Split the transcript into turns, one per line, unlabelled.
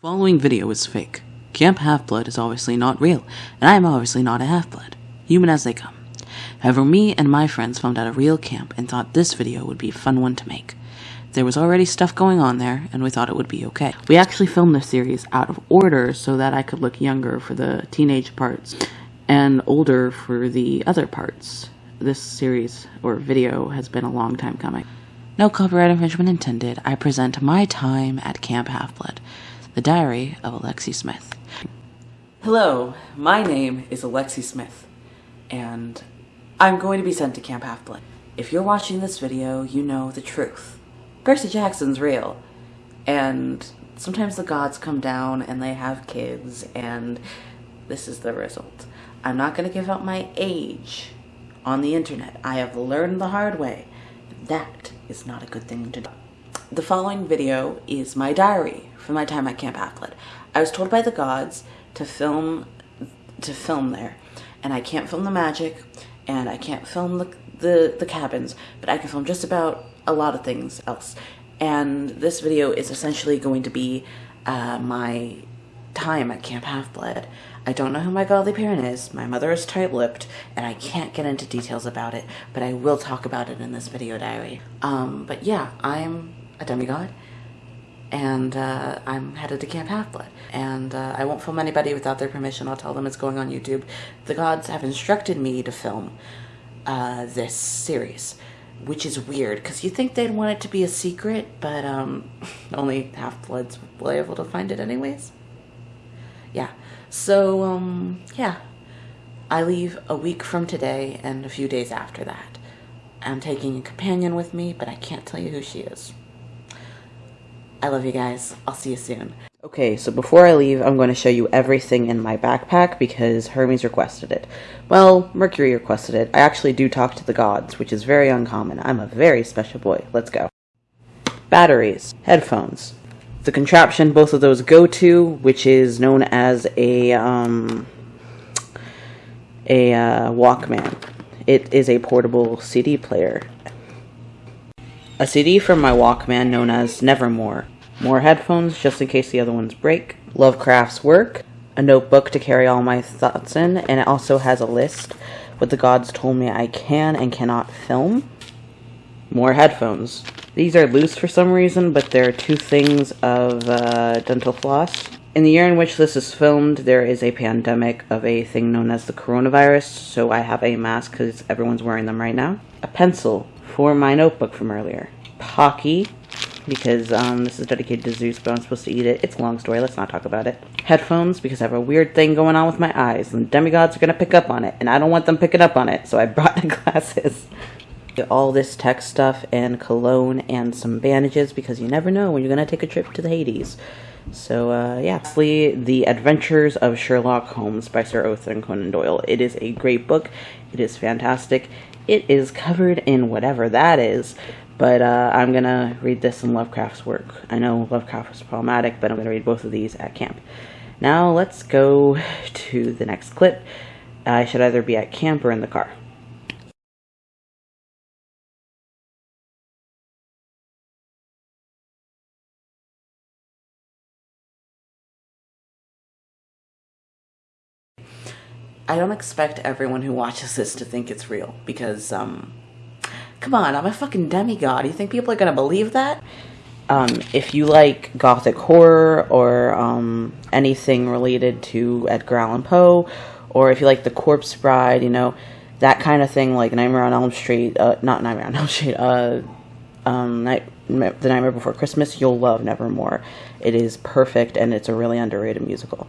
following video is fake. Camp Half-Blood is obviously not real, and I am obviously not a half-blood. Human as they come. However, me and my friends found out a real camp and thought this video would be a fun one to make. There was already stuff going on there, and we thought it would be okay. We actually filmed this series out of order so that I could look younger for the teenage parts and older for the other parts. This series, or video, has been a long time coming. No copyright infringement intended. I present my time at Camp Half-Blood, the diary of Alexi Smith. Hello, my name is Alexi Smith, and I'm going to be sent to Camp Half-Blood. If you're watching this video, you know the truth. Percy Jackson's real, and sometimes the gods come down and they have kids, and this is the result. I'm not going to give out my age on the internet. I have learned the hard way. That is not a good thing to do. The following video is my diary from my time at Camp Half-Blood. I was told by the gods to film to film there, and I can't film the magic, and I can't film the, the, the cabins, but I can film just about a lot of things else. And this video is essentially going to be uh, my time at Camp Half-Blood. I don't know who my godly parent is. My mother is tight-lipped, and I can't get into details about it, but I will talk about it in this video diary. Um, but yeah, I'm a demigod, and uh, I'm headed to Camp Half-Blood. And uh, I won't film anybody without their permission. I'll tell them it's going on YouTube. The gods have instructed me to film uh, this series, which is weird, because you think they'd want it to be a secret, but um, only Half-Bloods will be able to find it anyways yeah. So, um, yeah. I leave a week from today and a few days after that. I'm taking a companion with me, but I can't tell you who she is. I love you guys. I'll see you soon. Okay, so before I leave, I'm going to show you everything in my backpack because Hermes requested it. Well, Mercury requested it. I actually do talk to the gods, which is very uncommon. I'm a very special boy. Let's go. Batteries, headphones, the contraption both of those go to, which is known as a um, a uh, Walkman. It is a portable CD player. A CD from my Walkman known as Nevermore. More headphones just in case the other ones break. Lovecraft's work. A notebook to carry all my thoughts in, and it also has a list what the gods told me I can and cannot film. More headphones. These are loose for some reason, but there are two things of uh, dental floss. In the year in which this is filmed, there is a pandemic of a thing known as the coronavirus, so I have a mask because everyone's wearing them right now. A pencil for my notebook from earlier. Pocky, because um, this is dedicated to Zeus, but I'm supposed to eat it. It's a long story, let's not talk about it. Headphones, because I have a weird thing going on with my eyes, and demigods are going to pick up on it, and I don't want them picking up on it, so I brought the glasses all this tech stuff and cologne and some bandages because you never know when you're going to take a trip to the Hades. So, uh, yeah. Lastly, The Adventures of Sherlock Holmes by Sir Arthur Conan Doyle. It is a great book. It is fantastic. It is covered in whatever that is, but uh, I'm going to read this in Lovecraft's work. I know Lovecraft was problematic, but I'm going to read both of these at camp. Now, let's go to the next clip. I should either be at camp or in the car. I don't expect everyone who watches this to think it's real because, um, come on, I'm a fucking demigod. You think people are gonna believe that? Um, if you like gothic horror or um, anything related to Edgar Allan Poe, or if you like The Corpse Bride, you know, that kind of thing, like Nightmare on Elm Street, uh, not Nightmare on Elm Street, uh, um, Night, The Nightmare Before Christmas, you'll love Nevermore. It is perfect and it's a really underrated musical.